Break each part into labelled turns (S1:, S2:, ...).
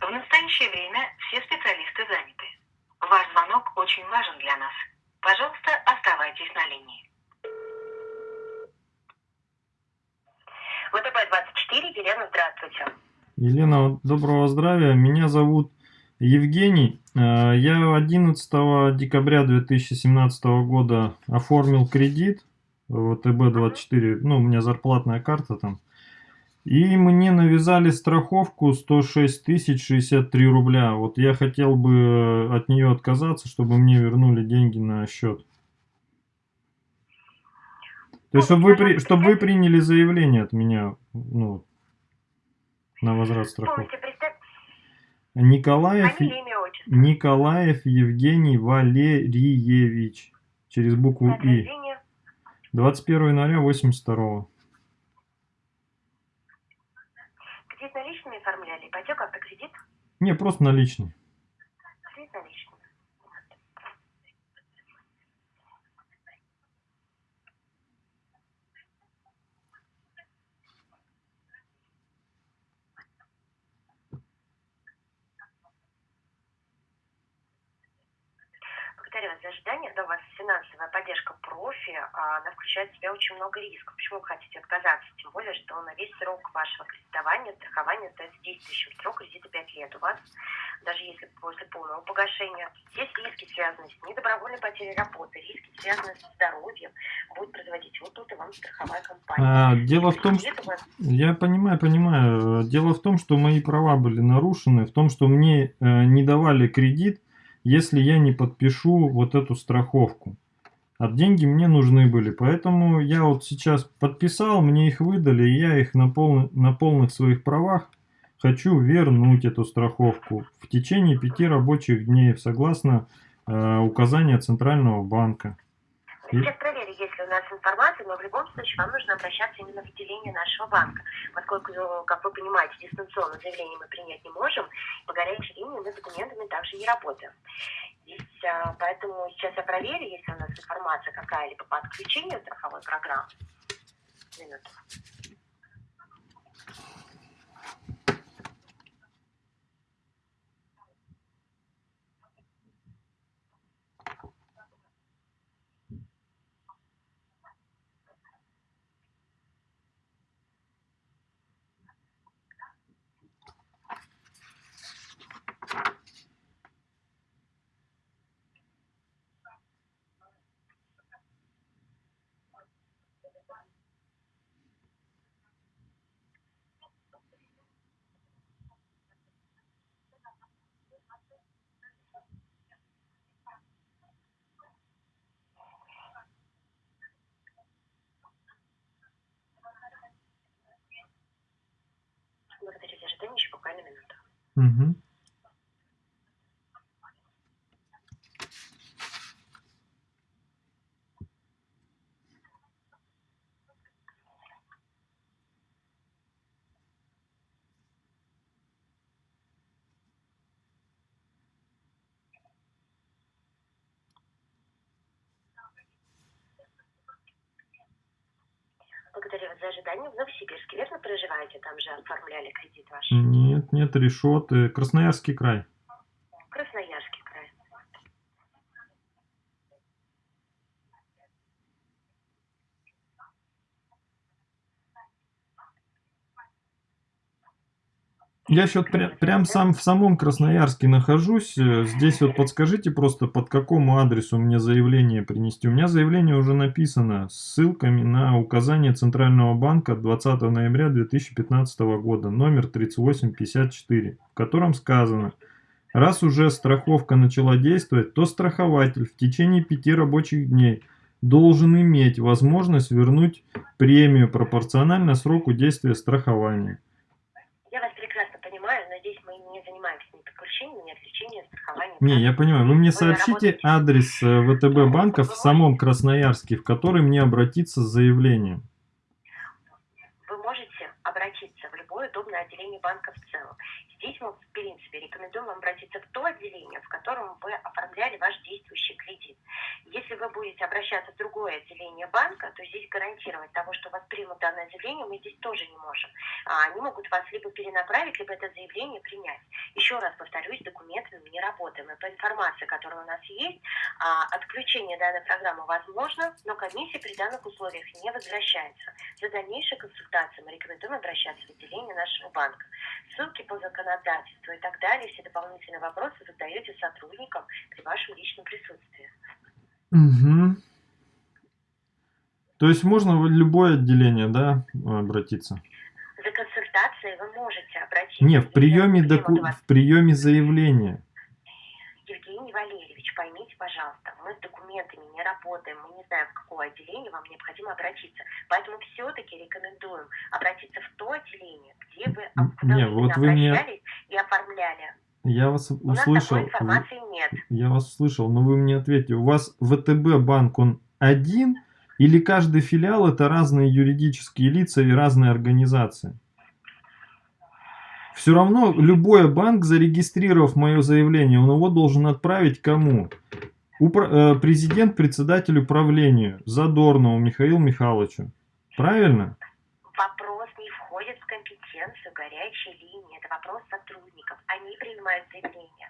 S1: В настоящее время все специалисты заняты. Ваш звонок очень важен для нас. Пожалуйста, оставайтесь на линии. ВТБ-24, Елена, здравствуйте.
S2: Елена, доброго здравия. Меня зовут Евгений. Э, я 11 декабря 2017 года оформил кредит в ВТБ-24. Ну, у меня зарплатная карта там. И мне навязали страховку 106 тысяч 63 рубля. Вот я хотел бы от нее отказаться, чтобы мне вернули деньги на счет. То есть, чтобы вы, при, чтобы вы приняли заявление от меня ну, на возврат страховки. Николаев, Николаев Евгений Валерьевич. Через букву И. 21 января 82
S1: Кредит
S2: Не, просто наличный.
S1: Кредит наличный. Вас за ожидание. Да, у вас финансовая поддержка профи, а, она включает в себя очень много рисков. Почему вы хотите отказаться? Тем более, что на весь срок вашего кредитования, страхования остается действующим срок кредита 5 лет. У вас, даже если после полного погашения, есть риски, связанные с недобровольной потерей работы, риски, связанные со здоровьем, будет производить вот тут и вам страховая компания.
S2: А, дело в том, что... Вас... Я понимаю, понимаю. Дело в том, что мои права были нарушены, в том, что мне э, не давали кредит, если я не подпишу вот эту страховку. А деньги мне нужны были, поэтому я вот сейчас подписал, мне их выдали, и я их на, пол, на полных своих правах хочу вернуть эту страховку в течение пяти рабочих дней, согласно э, указания Центрального банка.
S1: Ли у нас информация, но в любом случае вам нужно обращаться именно в отделение нашего банка, поскольку, как вы понимаете, дистанционно заявление мы принять не можем, по горячей линии мы документами также не работаем. Здесь, а, поэтому сейчас я проверю, есть у нас информация какая-либо по отключению страховой программы. Минуту. Благодарю за ожидание, еще Благодарю вас за ожидание. В Новосибирске, верно проживаете? Там же оформляли кредит ваш?
S2: Нет, нет, решеты. Красноярский край.
S1: Красноярский край.
S2: Я сейчас пря прям сам в самом Красноярске нахожусь. Э, здесь вот подскажите просто, под какому адресу мне заявление принести. У меня заявление уже написано с ссылками на указание Центрального банка 20 ноября 2015 года, номер 3854, в котором сказано, раз уже страховка начала действовать, то страхователь в течение пяти рабочих дней должен иметь возможность вернуть премию пропорционально сроку действия страхования. Не, я понимаю. Вы мне сообщите адрес э, ВТБ банка в самом Красноярске, в который мне обратиться с заявлением.
S1: Вы можете обратиться в любое удобное отделение банка в целом. Здесь мы, в принципе, рекомендуем вам обратиться в то отделение, в котором вы оформляли ваш действующий кредит. Если вы будете обращаться в другое отделение банка, то здесь гарантировать того, что вас примут данное заявление, мы здесь тоже не можем. А они могут вас либо перенаправить, либо это заявление принять. Еще раз повторюсь, документами мы не работаем. И по информации, которая у нас есть, а, отключение данной программы возможно, но комиссия при данных условиях не возвращается. За дальнейшей консультацией мы рекомендуем обращаться в отделение нашего банка. Ссылки по законодательству и так далее, все дополнительные вопросы задаете сотрудникам при вашем личном присутствии.
S2: Угу. То есть можно в любое отделение, да, обратиться?
S1: За консультацией вы можете обратиться.
S2: Не, в приеме, доку... в приеме заявления.
S1: Евгений Валерьевич, поймите, пожалуйста, мы с документами не работаем, мы не знаем, в какое отделение вам необходимо обратиться. Поэтому все-таки рекомендуем обратиться в то отделение, где вы
S2: не, вот вы
S1: обращались
S2: мне...
S1: и оформляли.
S2: Я вас
S1: У нас
S2: услышал.
S1: такой информации нет.
S2: Я вас услышал, но вы мне ответьте, у вас ВТБ банк, он один или каждый филиал это разные юридические лица и разные организации? Все равно любой банк, зарегистрировав мое заявление, он его должен отправить кому? Упра э, президент, председатель управлению Задорнову Михаилу Михайловичу. Правильно?
S1: Вопрос не входит в компетенцию горячей линии. Это вопрос сотрудников. Они принимают заявление.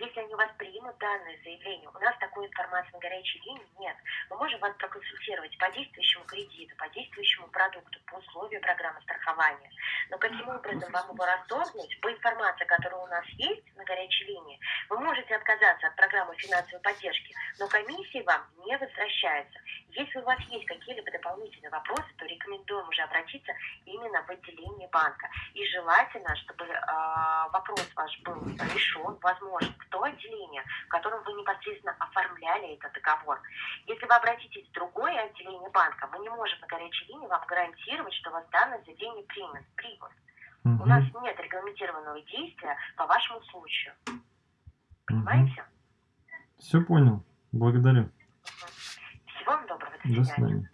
S1: Если они у вас примут данное заявление, у нас такой информации на горячей линии нет. Мы можем вас проконсультировать по действующему кредиту, по действующему продукту, по условию программы страхования. Но каким образом вам его расторгнуть, по информации, которая у нас есть на горячей линии, вы можете отказаться от программы финансовой поддержки, но комиссии вам не возвращается. Если у вас есть какие-либо дополнительные вопросы, то рекомендуем уже обратиться именно в отделение банка. И желательно, чтобы э, вопрос ваш был решен, возможно, в то отделение, в котором вы непосредственно оформляли этот договор. Если вы обратитесь в другое отделение банка, мы не можем на горячей линии вам гарантировать, что вас данное заявление примет. примут.
S2: Угу.
S1: У нас нет регламентированного действия по вашему случаю. Понимаете?
S2: Все понял. Благодарю. listening